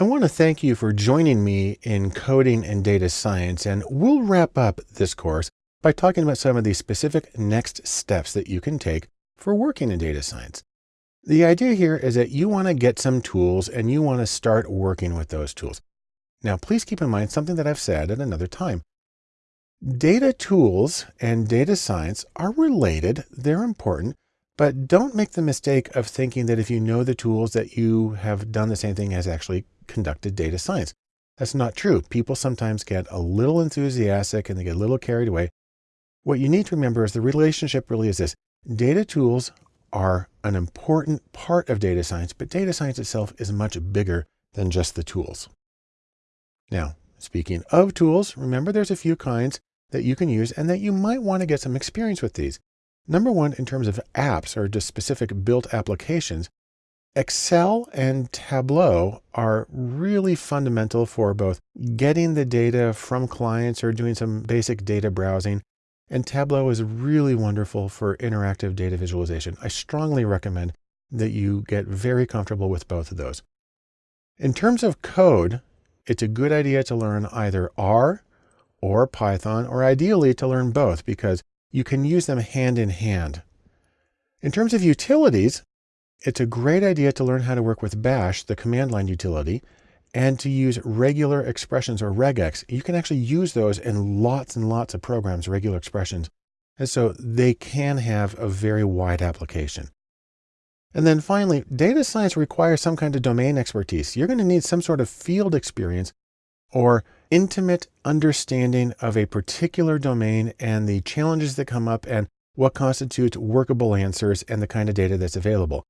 I want to thank you for joining me in coding and data science, and we'll wrap up this course by talking about some of the specific next steps that you can take for working in data science. The idea here is that you want to get some tools and you want to start working with those tools. Now, please keep in mind something that I've said at another time. Data tools and data science are related. They're important, but don't make the mistake of thinking that if you know the tools that you have done the same thing as actually conducted data science. That's not true. People sometimes get a little enthusiastic and they get a little carried away. What you need to remember is the relationship really is this. Data tools are an important part of data science, but data science itself is much bigger than just the tools. Now, speaking of tools, remember there's a few kinds that you can use and that you might want to get some experience with these. Number one, in terms of apps or just specific built applications, Excel and Tableau are really fundamental for both getting the data from clients or doing some basic data browsing. And Tableau is really wonderful for interactive data visualization. I strongly recommend that you get very comfortable with both of those. In terms of code, it's a good idea to learn either R or Python, or ideally to learn both because you can use them hand in hand. In terms of utilities, it's a great idea to learn how to work with bash, the command line utility, and to use regular expressions or regex. You can actually use those in lots and lots of programs, regular expressions. And so they can have a very wide application. And then finally, data science requires some kind of domain expertise. You're going to need some sort of field experience or intimate understanding of a particular domain and the challenges that come up and what constitutes workable answers and the kind of data that's available.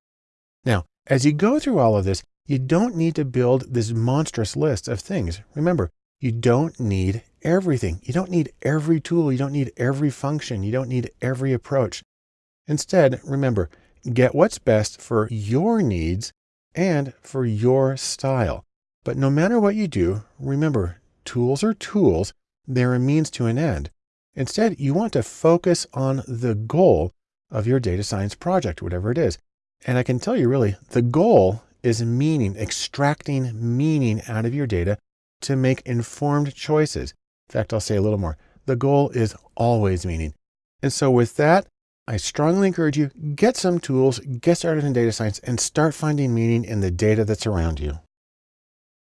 Now, as you go through all of this, you don't need to build this monstrous list of things. Remember, you don't need everything. You don't need every tool. You don't need every function. You don't need every approach. Instead, remember, get what's best for your needs and for your style. But no matter what you do, remember, tools are tools. They're a means to an end. Instead, you want to focus on the goal of your data science project, whatever it is. And I can tell you really, the goal is meaning, extracting meaning out of your data to make informed choices. In fact, I'll say a little more. The goal is always meaning. And so with that, I strongly encourage you, get some tools, get started in data science and start finding meaning in the data that's around you.